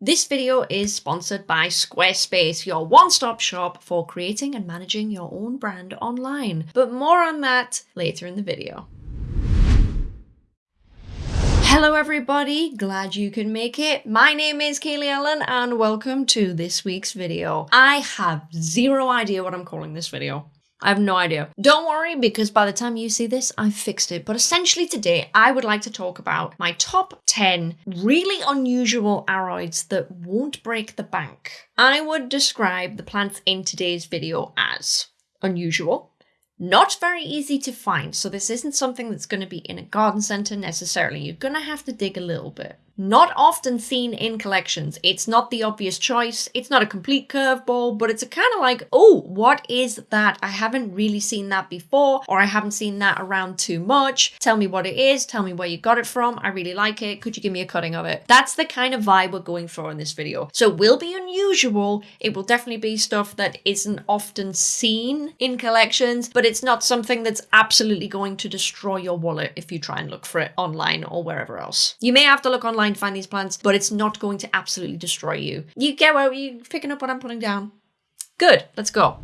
This video is sponsored by Squarespace, your one-stop shop for creating and managing your own brand online. But more on that later in the video. Hello everybody, glad you can make it. My name is Kaylee Ellen and welcome to this week's video. I have zero idea what I'm calling this video. I have no idea. Don't worry, because by the time you see this, I've fixed it. But essentially today, I would like to talk about my top 10 really unusual aroids that won't break the bank. I would describe the plants in today's video as unusual, not very easy to find, so this isn't something that's going to be in a garden centre necessarily. You're going to have to dig a little bit not often seen in collections. It's not the obvious choice, it's not a complete curveball, but it's a kind of like, oh, what is that? I haven't really seen that before, or I haven't seen that around too much. Tell me what it is, tell me where you got it from, I really like it, could you give me a cutting of it? That's the kind of vibe we're going for in this video. So it will be unusual, it will definitely be stuff that isn't often seen in collections, but it's not something that's absolutely going to destroy your wallet if you try and look for it online or wherever else. You may have to look online find these plants, but it's not going to absolutely destroy you. You get where you picking up what I'm putting down? Good, let's go.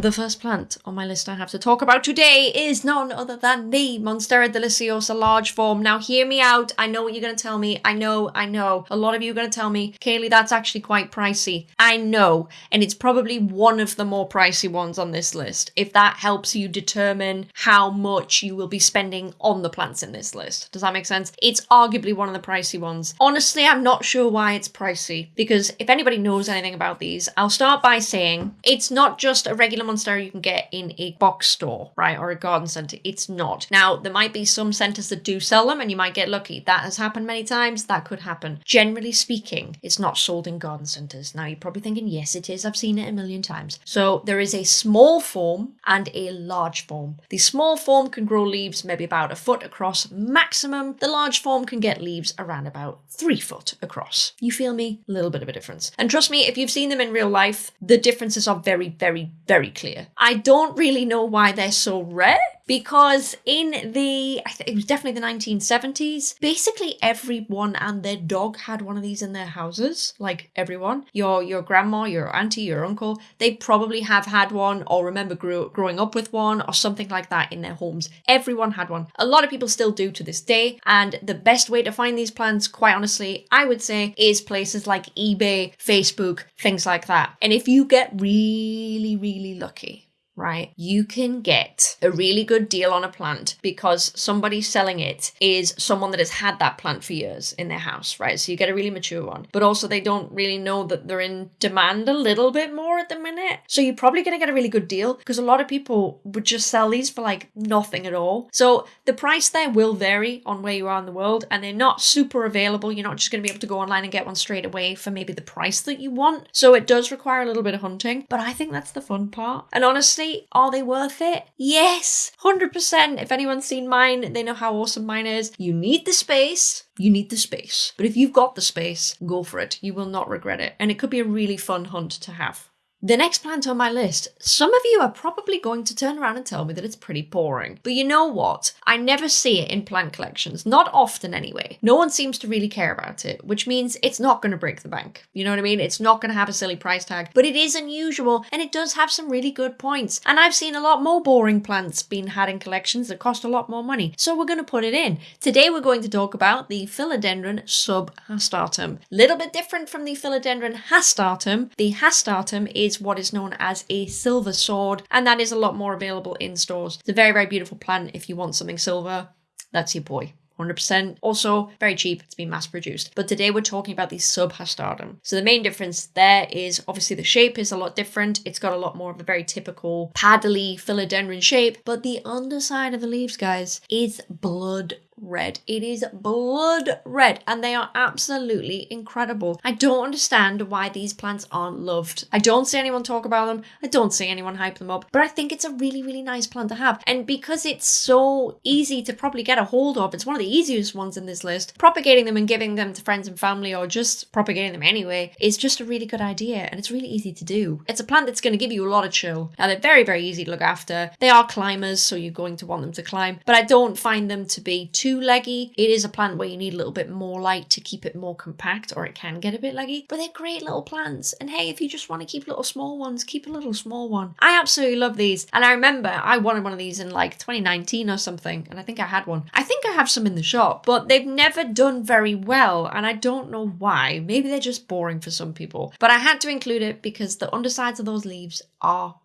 The first plant on my list I have to talk about today is none other than the Monstera deliciosa large form. Now hear me out. I know what you're going to tell me. I know, I know. A lot of you are going to tell me, Kaylee, that's actually quite pricey. I know. And it's probably one of the more pricey ones on this list. If that helps you determine how much you will be spending on the plants in this list. Does that make sense? It's arguably one of the pricey ones. Honestly, I'm not sure why it's pricey because if anybody knows anything about these, I'll start by saying it's not just a regular monstera you can get in a box store, right, or a garden centre. It's not. Now, there might be some centres that do sell them and you might get lucky. That has happened many times. That could happen. Generally speaking, it's not sold in garden centres. Now, you're probably thinking, yes, it is. I've seen it a million times. So there is a small form and a large form. The small form can grow leaves maybe about a foot across maximum. The large form can get leaves around about three foot across. You feel me? A little bit of a difference. And trust me, if you've seen them in real life, the differences are very, very, very clear. I don't really know why they're so rare because in the I think it was definitely the 1970s basically everyone and their dog had one of these in their houses. Like everyone. Your your grandma your auntie your uncle they probably have had one or remember grew, growing up with one or something like that in their homes. Everyone had one. A lot of people still do to this day and the best way to find these plants quite honestly I would say is places like eBay Facebook things like that. And if you get really really lucky right? You can get a really good deal on a plant because somebody selling it is someone that has had that plant for years in their house, right? So you get a really mature one, but also they don't really know that they're in demand a little bit more at the minute. So you're probably going to get a really good deal because a lot of people would just sell these for like nothing at all. So the price there will vary on where you are in the world and they're not super available. You're not just going to be able to go online and get one straight away for maybe the price that you want. So it does require a little bit of hunting, but I think that's the fun part. And honestly, are they worth it? Yes, 100%. If anyone's seen mine, they know how awesome mine is. You need the space. You need the space. But if you've got the space, go for it. You will not regret it. And it could be a really fun hunt to have. The next plant on my list, some of you are probably going to turn around and tell me that it's pretty boring. But you know what? I never see it in plant collections, not often anyway. No one seems to really care about it, which means it's not going to break the bank. You know what I mean? It's not going to have a silly price tag, but it is unusual and it does have some really good points. And I've seen a lot more boring plants being had in collections that cost a lot more money. So we're going to put it in. Today we're going to talk about the Philodendron subhastatum. Little bit different from the Philodendron hastatum. The hastatum is is what is known as a silver sword, and that is a lot more available in stores. It's a very, very beautiful plant if you want something silver. That's your boy. 100%. Also, very cheap. It's been mass produced. But today we're talking about the subhastatum. So the main difference there is obviously the shape is a lot different. It's got a lot more of a very typical paddly philodendron shape. But the underside of the leaves, guys, is blood red. It is blood red and they are absolutely incredible. I don't understand why these plants aren't loved. I don't see anyone talk about them. I don't see anyone hype them up, but I think it's a really, really nice plant to have. And because it's so easy to probably get a hold of, it's one of the easiest ones in this list, propagating them and giving them to friends and family or just propagating them anyway is just a really good idea and it's really easy to do. It's a plant that's going to give you a lot of chill. Now they're very, very easy to look after. They are climbers, so you're going to want them to climb, but I don't find them to be too too leggy. It is a plant where you need a little bit more light to keep it more compact or it can get a bit leggy, but they're great little plants. And hey, if you just want to keep little small ones, keep a little small one. I absolutely love these. And I remember I wanted one of these in like 2019 or something, and I think I had one. I think I have some in the shop, but they've never done very well, and I don't know why. Maybe they're just boring for some people. But I had to include it because the undersides of those leaves are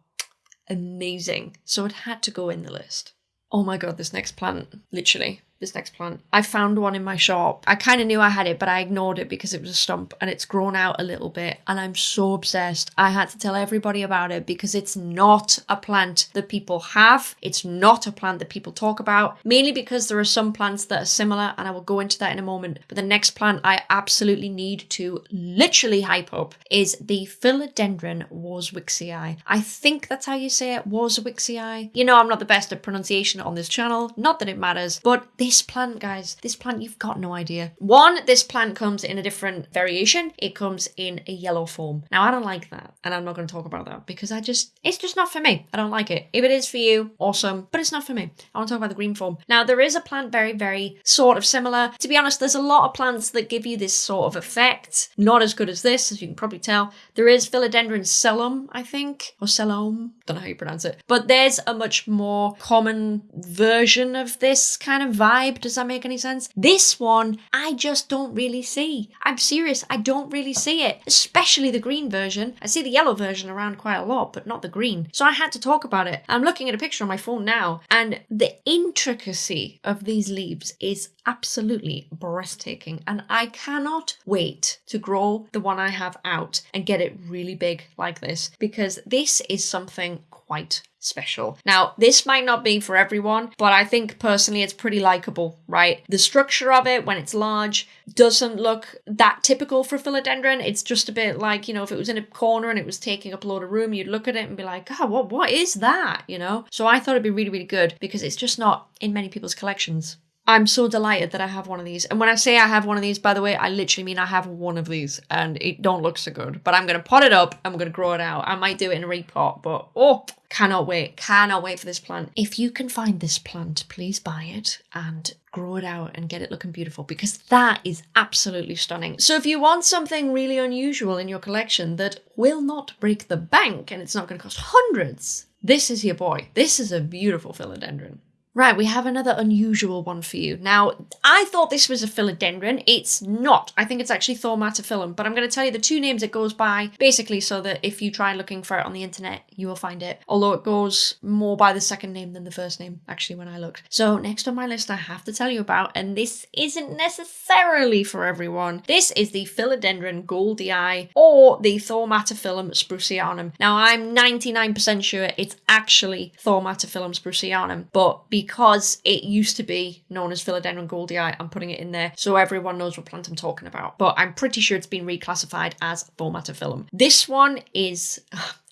amazing. So it had to go in the list. Oh my god, this next plant, literally this next plant. I found one in my shop. I kind of knew I had it, but I ignored it because it was a stump and it's grown out a little bit. And I'm so obsessed. I had to tell everybody about it because it's not a plant that people have. It's not a plant that people talk about, mainly because there are some plants that are similar, and I will go into that in a moment. But the next plant I absolutely need to literally hype up is the Philodendron Warwicksii. I think that's how you say it, Warwicksii. You know, I'm not the best at pronunciation on this channel, not that it matters, but this plant, guys, this plant, you've got no idea. One, this plant comes in a different variation. It comes in a yellow form. Now, I don't like that, and I'm not going to talk about that because I just, it's just not for me. I don't like it. If it is for you, awesome, but it's not for me. I want to talk about the green form. Now, there is a plant very, very sort of similar. To be honest, there's a lot of plants that give you this sort of effect. Not as good as this, as you can probably tell. There is Philodendron selloum, I think, or selloum. Don't know how you pronounce it. But there's a much more common version of this kind of vibe vibe. Does that make any sense? This one, I just don't really see. I'm serious, I don't really see it, especially the green version. I see the yellow version around quite a lot, but not the green. So I had to talk about it. I'm looking at a picture on my phone now, and the intricacy of these leaves is absolutely breathtaking. And I cannot wait to grow the one I have out and get it really big like this because this is something quite special. Now, this might not be for everyone, but I think personally it's pretty likable, right? The structure of it when it's large doesn't look that typical for philodendron. It's just a bit like, you know, if it was in a corner and it was taking up a lot of room, you'd look at it and be like, God, what what is that? You know? So I thought it'd be really, really good because it's just not in many people's collections. I'm so delighted that I have one of these. And when I say I have one of these, by the way, I literally mean I have one of these and it don't look so good. But I'm going to pot it up. I'm going to grow it out. I might do it in a repot, but oh, cannot wait. Cannot wait for this plant. If you can find this plant, please buy it and grow it out and get it looking beautiful because that is absolutely stunning. So if you want something really unusual in your collection that will not break the bank and it's not going to cost hundreds, this is your boy. This is a beautiful philodendron. Right, we have another unusual one for you. Now, I thought this was a philodendron. It's not. I think it's actually Thaumatophyllum, but I'm going to tell you the two names it goes by, basically so that if you try looking for it on the internet, you will find it. Although it goes more by the second name than the first name, actually, when I looked. So next on my list I have to tell you about, and this isn't necessarily for everyone, this is the Philodendron goeldii, or the Thaumatophyllum sprucianum. Now, I'm 99% sure it's actually Thaumatophyllum sprucianum, but because because it used to be known as Philodendron goeldii. I'm putting it in there so everyone knows what plant I'm talking about. But I'm pretty sure it's been reclassified as Thaumatophyllum. This one is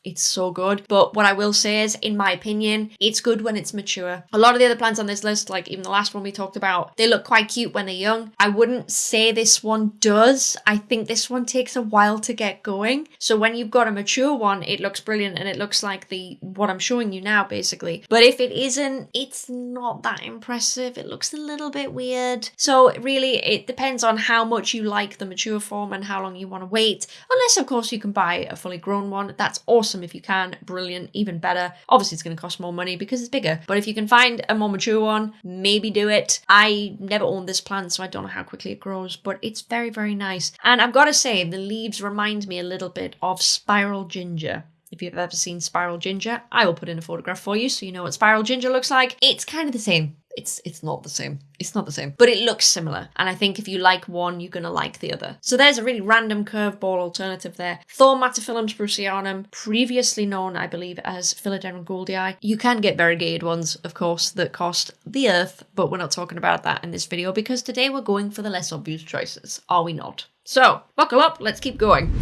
it's so good. But what I will say is, in my opinion, it's good when it's mature. A lot of the other plants on this list, like even the last one we talked about, they look quite cute when they're young. I wouldn't say this one does. I think this one takes a while to get going. So when you've got a mature one, it looks brilliant and it looks like the what I'm showing you now, basically. But if it isn't, it's not that impressive. It looks a little bit weird. So really, it depends on how much you like the mature form and how long you want to wait. Unless, of course, you can buy a fully grown one. That's awesome awesome if you can, brilliant, even better. Obviously, it's going to cost more money because it's bigger, but if you can find a more mature one, maybe do it. I never owned this plant, so I don't know how quickly it grows, but it's very, very nice. And I've got to say, the leaves remind me a little bit of spiral ginger. If you've ever seen spiral ginger, I will put in a photograph for you so you know what spiral ginger looks like. It's kind of the same it's it's not the same. It's not the same, but it looks similar. And I think if you like one, you're gonna like the other. So there's a really random curveball alternative there. Thor Thaumatophyllum sprucianum, previously known, I believe, as Philodendron goeldii. You can get variegated ones, of course, that cost the earth, but we're not talking about that in this video because today we're going for the less obvious choices, are we not? So buckle up, let's keep going.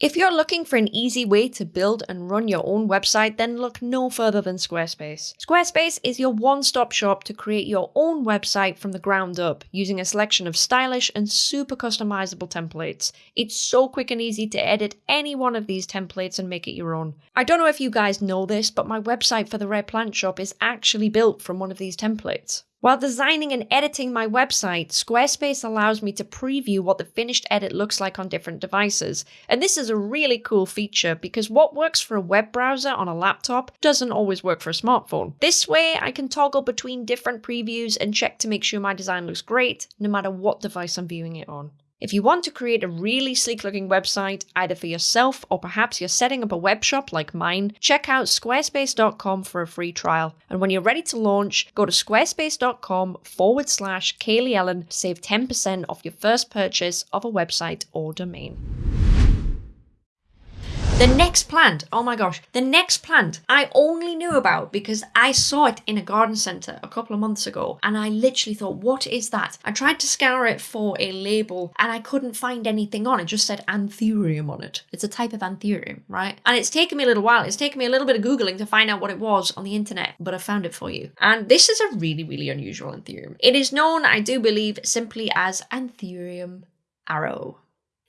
If you're looking for an easy way to build and run your own website, then look no further than Squarespace. Squarespace is your one stop shop to create your own website from the ground up using a selection of stylish and super customizable templates. It's so quick and easy to edit any one of these templates and make it your own. I don't know if you guys know this, but my website for the Rare Plant Shop is actually built from one of these templates. While designing and editing my website, Squarespace allows me to preview what the finished edit looks like on different devices. And this is a really cool feature because what works for a web browser on a laptop doesn't always work for a smartphone. This way, I can toggle between different previews and check to make sure my design looks great, no matter what device I'm viewing it on. If you want to create a really sleek looking website, either for yourself or perhaps you're setting up a web shop like mine, check out squarespace.com for a free trial. And when you're ready to launch, go to squarespace.com forward slash Kaylee Ellen save 10% off your first purchase of a website or domain. The next plant, oh my gosh, the next plant I only knew about because I saw it in a garden centre a couple of months ago and I literally thought, what is that? I tried to scour it for a label and I couldn't find anything on it, just said anthurium on it. It's a type of anthurium, right? And it's taken me a little while, it's taken me a little bit of Googling to find out what it was on the internet, but I found it for you. And this is a really, really unusual anthurium. It is known, I do believe, simply as anthurium arrow.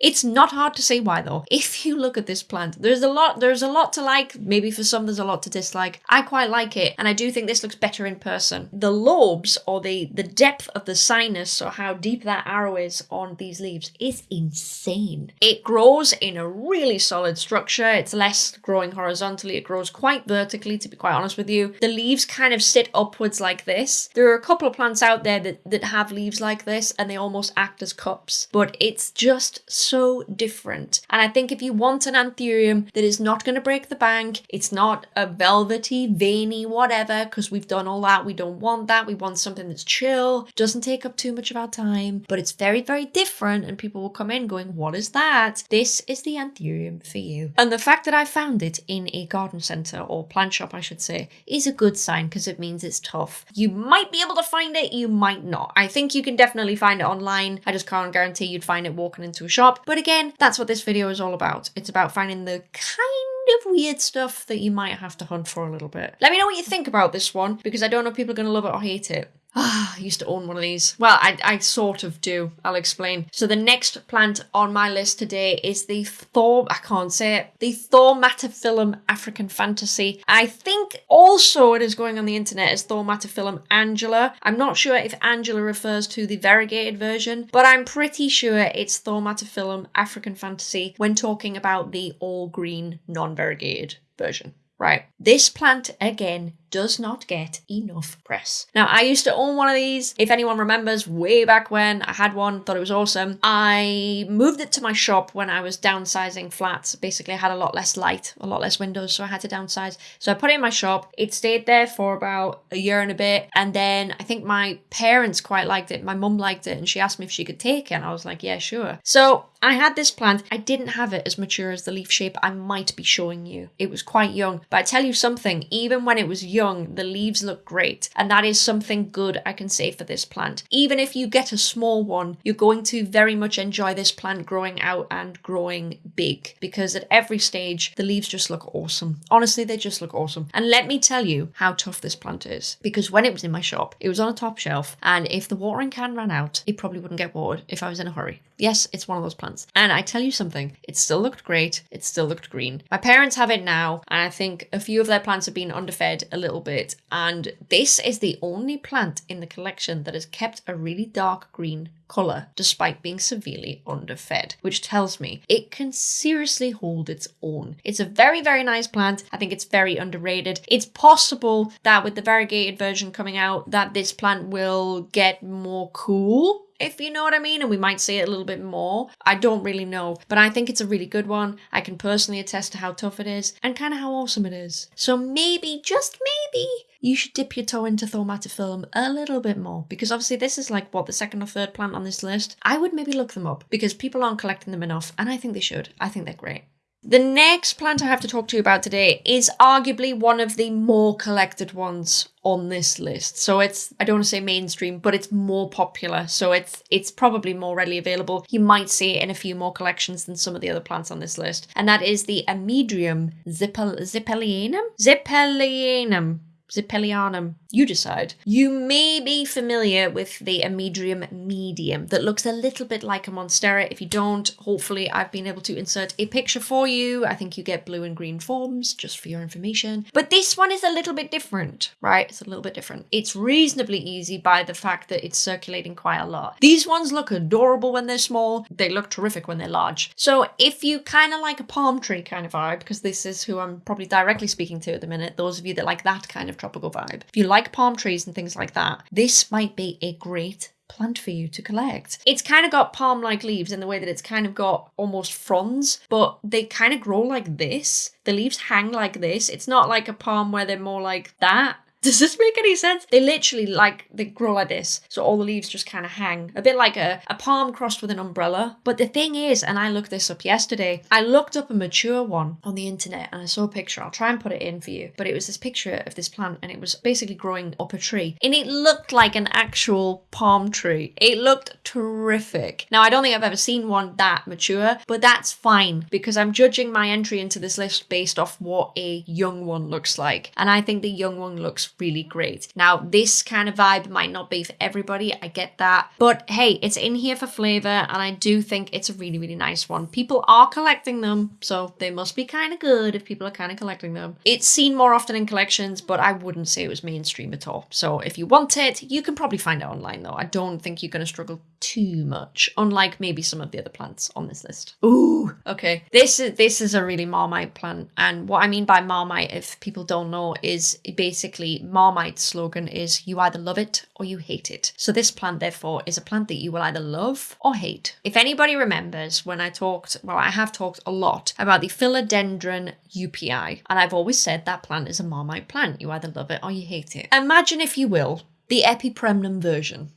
It's not hard to say why though. If you look at this plant, there's a lot there's a lot to like. Maybe for some there's a lot to dislike. I quite like it and I do think this looks better in person. The lobes or the the depth of the sinus or how deep that arrow is on these leaves is insane. It grows in a really solid structure. It's less growing horizontally. It grows quite vertically to be quite honest with you. The leaves kind of sit upwards like this. There are a couple of plants out there that, that have leaves like this and they almost act as cups, but it's just so so different. And I think if you want an anthurium that is not going to break the bank, it's not a velvety, veiny, whatever, because we've done all that. We don't want that. We want something that's chill, doesn't take up too much of our time, but it's very, very different. And people will come in going, What is that? This is the anthurium for you. And the fact that I found it in a garden centre or plant shop, I should say, is a good sign because it means it's tough. You might be able to find it, you might not. I think you can definitely find it online. I just can't guarantee you'd find it walking into a shop. But again, that's what this video is all about. It's about finding the kind of weird stuff that you might have to hunt for a little bit. Let me know what you think about this one, because I don't know if people are going to love it or hate it. Ah, I used to own one of these. Well, I, I sort of do. I'll explain. So the next plant on my list today is the Thor, I can't say it, the Thaumatophyllum African Fantasy. I think also it is going on the internet as Thaumatophyllum Angela. I'm not sure if Angela refers to the variegated version, but I'm pretty sure it's Thaumatophyllum African Fantasy when talking about the all green non-variegated version. Right. This plant, again, does not get enough press. Now, I used to own one of these. If anyone remembers, way back when I had one, thought it was awesome. I moved it to my shop when I was downsizing flats. Basically, I had a lot less light, a lot less windows, so I had to downsize. So I put it in my shop. It stayed there for about a year and a bit. And then I think my parents quite liked it. My mum liked it, and she asked me if she could take it. And I was like, yeah, sure. So I had this plant. I didn't have it as mature as the leaf shape I might be showing you. It was quite young. But I tell you something, even when it was young, the leaves look great. And that is something good I can say for this plant. Even if you get a small one, you're going to very much enjoy this plant growing out and growing big because at every stage, the leaves just look awesome. Honestly, they just look awesome. And let me tell you how tough this plant is because when it was in my shop, it was on a top shelf. And if the watering can ran out, it probably wouldn't get watered if I was in a hurry. Yes, it's one of those plants. And I tell you something, it still looked great. It still looked green. My parents have it now, and I think a few of their plants have been underfed a little bit. And this is the only plant in the collection that has kept a really dark green colour despite being severely underfed, which tells me it can seriously hold its own. It's a very, very nice plant. I think it's very underrated. It's possible that with the variegated version coming out, that this plant will get more cool if you know what I mean, and we might see it a little bit more. I don't really know, but I think it's a really good one. I can personally attest to how tough it is and kind of how awesome it is. So maybe, just maybe, you should dip your toe into Thaumatophyllum a little bit more because obviously this is like what the second or third plant on this list. I would maybe look them up because people aren't collecting them enough and I think they should. I think they're great. The next plant I have to talk to you about today is arguably one of the more collected ones on this list. So it's I don't want to say mainstream, but it's more popular. So it's it's probably more readily available. You might see it in a few more collections than some of the other plants on this list. And that is the Amydrium zippel, zippelianum? Zippelianum. Zippelianum. You decide. You may be familiar with the Amydrium medium that looks a little bit like a Monstera. If you don't, hopefully I've been able to insert a picture for you. I think you get blue and green forms, just for your information. But this one is a little bit different, right? It's a little bit different. It's reasonably easy by the fact that it's circulating quite a lot. These ones look adorable when they're small. They look terrific when they're large. So if you kind of like a palm tree kind of vibe, because this is who I'm probably directly speaking to at the minute, those of you that like that kind of tropical vibe. If you like palm trees and things like that, this might be a great plant for you to collect. It's kind of got palm like leaves in the way that it's kind of got almost fronds, but they kind of grow like this. The leaves hang like this. It's not like a palm where they're more like that. Does this make any sense? They literally like they grow like this, so all the leaves just kind of hang, a bit like a, a palm crossed with an umbrella. But the thing is, and I looked this up yesterday, I looked up a mature one on the internet and I saw a picture. I'll try and put it in for you. But it was this picture of this plant and it was basically growing up a tree. And it looked like an actual palm tree. It looked terrific. Now, I don't think I've ever seen one that mature, but that's fine because I'm judging my entry into this list based off what a young one looks like. And I think the young one looks really great. Now, this kind of vibe might not be for everybody, I get that. But hey, it's in here for flavor, and I do think it's a really, really nice one. People are collecting them, so they must be kind of good if people are kind of collecting them. It's seen more often in collections, but I wouldn't say it was mainstream at all. So if you want it, you can probably find it online though. I don't think you're going to struggle too much, unlike maybe some of the other plants on this list. Ooh, okay. This is this is a really Marmite plant, and what I mean by Marmite, if people don't know, is basically Marmite's slogan is you either love it or you hate it. So this plant, therefore, is a plant that you will either love or hate. If anybody remembers when I talked, well, I have talked a lot about the philodendron Joepii, and I've always said that plant is a Marmite plant. You either love it or you hate it. Imagine, if you will, the epipremnum version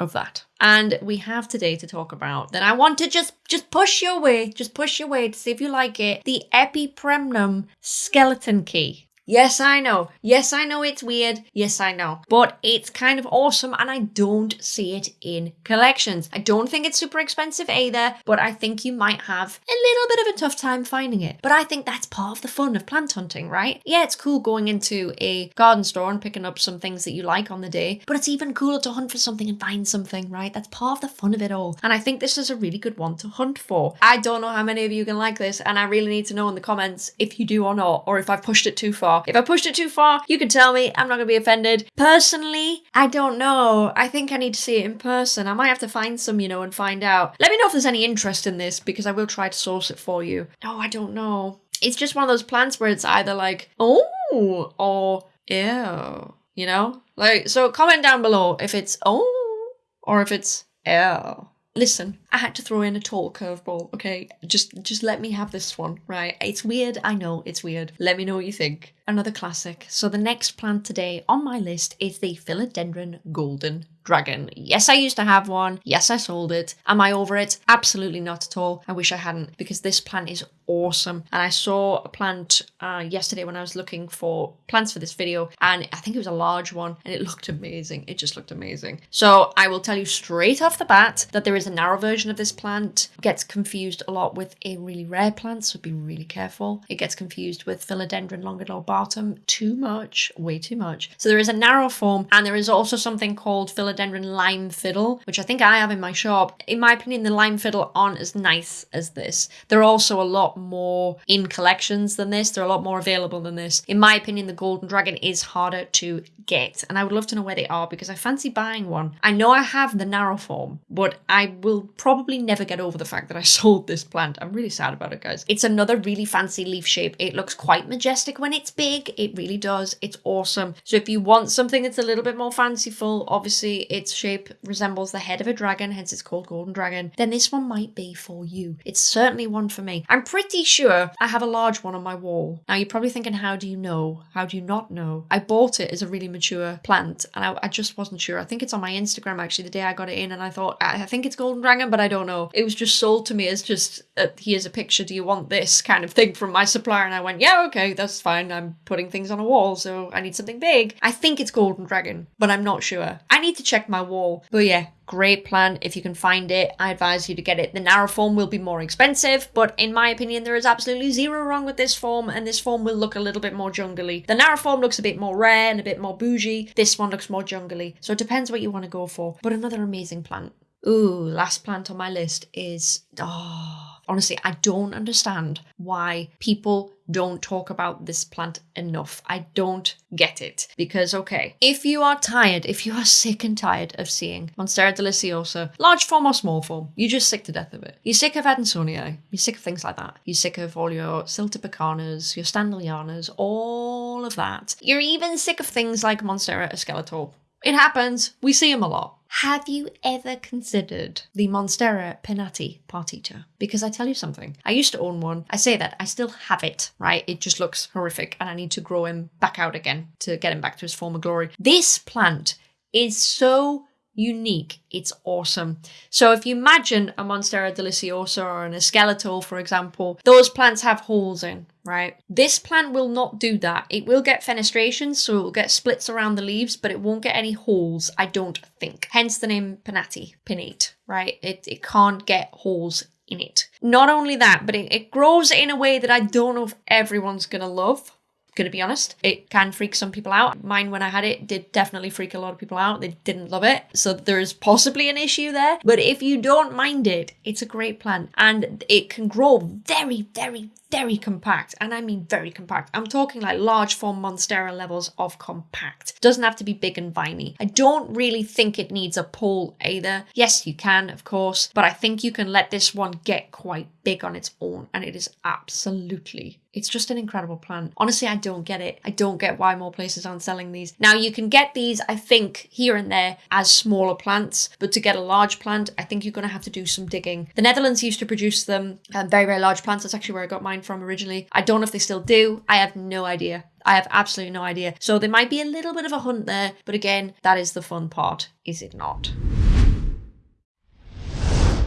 of that. And we have today to talk about that I want to just just push your way, just push your way to see if you like it. The epipremnum skeleton key. Yes, I know. Yes, I know it's weird. Yes, I know. But it's kind of awesome and I don't see it in collections. I don't think it's super expensive either, but I think you might have a little bit of a tough time finding it. But I think that's part of the fun of plant hunting, right? Yeah, it's cool going into a garden store and picking up some things that you like on the day, but it's even cooler to hunt for something and find something, right? That's part of the fun of it all. And I think this is a really good one to hunt for. I don't know how many of you can like this, and I really need to know in the comments if you do or not, or if I've pushed it too far. If I pushed it too far, you can tell me. I'm not going to be offended. Personally, I don't know. I think I need to see it in person. I might have to find some, you know, and find out. Let me know if there's any interest in this because I will try to source it for you. No, I don't know. It's just one of those plants where it's either like, oh, or ew, you know? Like, so comment down below if it's oh, or if it's ew. Listen, I had to throw in a tall curveball, okay? Just just let me have this one, right? It's weird, I know it's weird. Let me know what you think. Another classic. So the next plant today on my list is the Philodendron Golden Dragon. Yes, I used to have one. Yes, I sold it. Am I over it? Absolutely not at all. I wish I hadn't because this plant is awesome. And I saw a plant uh, yesterday when I was looking for plants for this video, and I think it was a large one, and it looked amazing. It just looked amazing. So I will tell you straight off the bat that there is a narrow version of this plant. Gets confused a lot with a really rare plant, so be really careful. It gets confused with Philodendron longilobatum too much, way too much. So there is a narrow form, and there is also something called Philodendron lime fiddle, which I think I have in my shop. In my opinion, the lime fiddle aren't as nice as this. They're also a lot more in collections than this. They're a lot more available than this. In my opinion, the Golden Dragon is harder to get, and I would love to know where they are because I fancy buying one. I know I have the narrow form, but I will probably never get over the fact that I sold this plant. I'm really sad about it, guys. It's another really fancy leaf shape. It looks quite majestic when it's big. It really does. It's awesome. So if you want something that's a little bit more fanciful, obviously its shape resembles the head of a dragon, hence it's called Golden Dragon, then this one might be for you. It's certainly one for me. I'm pretty sure I have a large one on my wall. Now you're probably thinking, how do you know? How do you not know? I bought it as a really mature plant and I, I just wasn't sure. I think it's on my Instagram actually the day I got it in and I thought, I think it's Golden Dragon, but but I don't know. It was just sold to me as just, uh, here's a picture, do you want this kind of thing from my supplier? And I went, yeah, okay, that's fine. I'm putting things on a wall, so I need something big. I think it's Golden Dragon, but I'm not sure. I need to check my wall. But yeah, great plan. If you can find it, I advise you to get it. The narrow form will be more expensive, but in my opinion, there is absolutely zero wrong with this form, and this form will look a little bit more jungly. The narrow form looks a bit more rare and a bit more bougie. This one looks more jungly. So it depends what you want to go for. But another amazing plant. Ooh, last plant on my list is oh honestly, I don't understand why people don't talk about this plant enough. I don't get it. Because, okay, if you are tired, if you are sick and tired of seeing Monstera deliciosa, large form or small form, you're just sick to death of it. You're sick of Adansonii, you're sick of things like that. You're sick of all your Siltepecanas, your Standleyanas, all of that. You're even sick of things like Monstera esqueleto. It happens. We see them a lot. Have you ever considered the Monstera pinnatipartita? Because I tell you something, I used to own one. I say that, I still have it, right? It just looks horrific and I need to grow him back out again to get him back to his former glory. This plant is so unique. It's awesome. So if you imagine a Monstera deliciosa or an Esqueleto, for example, those plants have holes in, right? This plant will not do that. It will get fenestration, so it will get splits around the leaves, but it won't get any holes, I don't think. Hence the name Pinnati, pinnate, right? It, it can't get holes in it. Not only that, but it, it grows in a way that I don't know if everyone's gonna love gonna be honest. It can freak some people out. Mine, when I had it, did definitely freak a lot of people out. They didn't love it. So there's possibly an issue there. But if you don't mind it, it's a great plant and it can grow very, very, very compact. And I mean very compact. I'm talking like large form Monstera levels of compact. Doesn't have to be big and viney. I don't really think it needs a pole either. Yes, you can, of course, but I think you can let this one get quite big on its own and it is absolutely it's just an incredible plant. Honestly, I don't get it. I don't get why more places aren't selling these. Now, you can get these, I think, here and there as smaller plants, but to get a large plant, I think you're going to have to do some digging. The Netherlands used to produce them, um, very, very large plants. That's actually where I got mine from originally. I don't know if they still do. I have no idea. I have absolutely no idea. So there might be a little bit of a hunt there, but again, that is the fun part, is it not?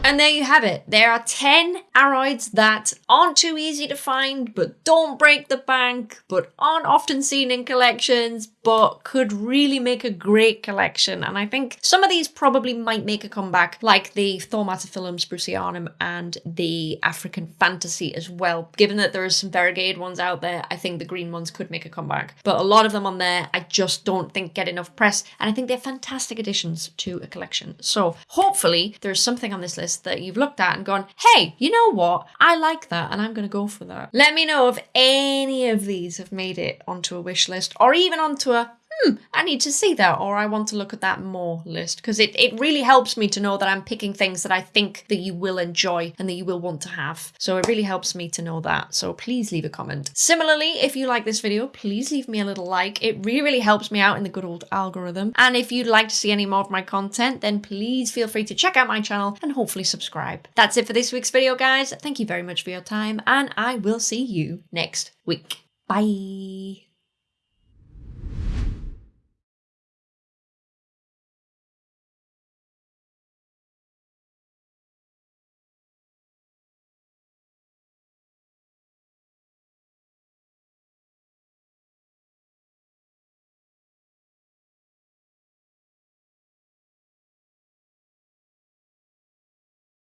And there you have it. There are 10 aroids that aren't too easy to find, but don't break the bank, but aren't often seen in collections, but could really make a great collection. And I think some of these probably might make a comeback, like the Thaumatophyllum sprucianum and the African Fantasy as well. Given that there are some variegated ones out there, I think the green ones could make a comeback. But a lot of them on there, I just don't think get enough press. And I think they're fantastic additions to a collection. So hopefully there's something on this list that you've looked at and gone, hey, you know what? I like that and I'm going to go for that. Let me know if any of these have made it onto a wish list or even onto a hmm, I need to see that or I want to look at that more list because it, it really helps me to know that I'm picking things that I think that you will enjoy and that you will want to have. So it really helps me to know that. So please leave a comment. Similarly, if you like this video, please leave me a little like. It really, really helps me out in the good old algorithm. And if you'd like to see any more of my content, then please feel free to check out my channel and hopefully subscribe. That's it for this week's video, guys. Thank you very much for your time and I will see you next week. Bye.